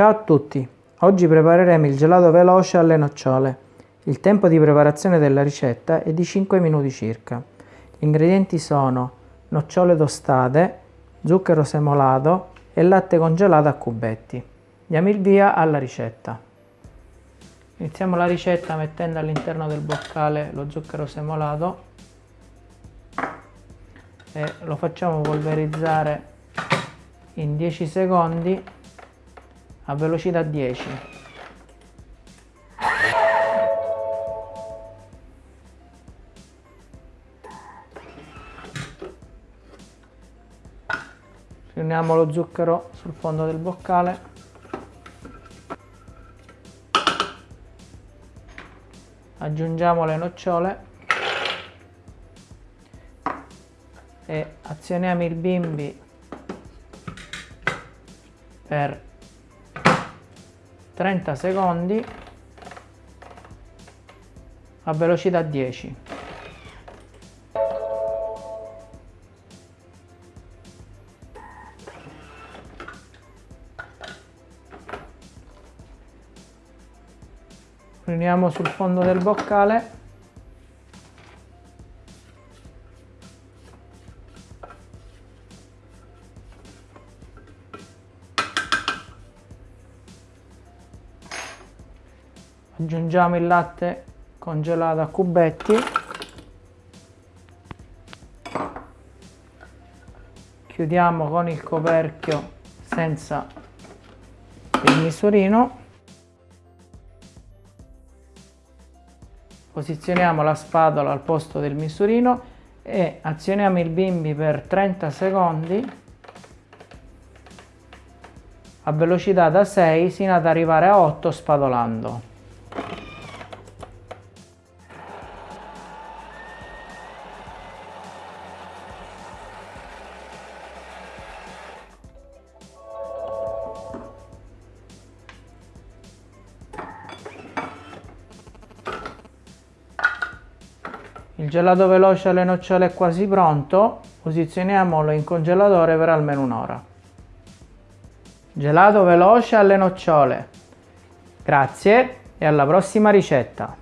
Ciao a tutti! Oggi prepareremo il gelato veloce alle nocciole. Il tempo di preparazione della ricetta è di 5 minuti circa. Gli ingredienti sono nocciole tostate, zucchero semolato e latte congelato a cubetti. Diamo il via alla ricetta. Iniziamo la ricetta mettendo all'interno del boccale lo zucchero semolato e lo facciamo polverizzare in 10 secondi a velocità 10 riuniamo lo zucchero sul fondo del boccale. Aggiungiamo le nocciole. E azioniamo il bimbi per 30 secondi a velocità 10 riuniamo sul fondo del boccale aggiungiamo il latte congelato a cubetti. Chiudiamo con il coperchio senza il misurino. Posizioniamo la spatola al posto del misurino e azioniamo il bimbi per 30 secondi. A velocità da 6 sino ad arrivare a 8 spatolando Il gelato veloce alle nocciole è quasi pronto, posizioniamolo in congelatore per almeno un'ora. Gelato veloce alle nocciole. Grazie e alla prossima ricetta!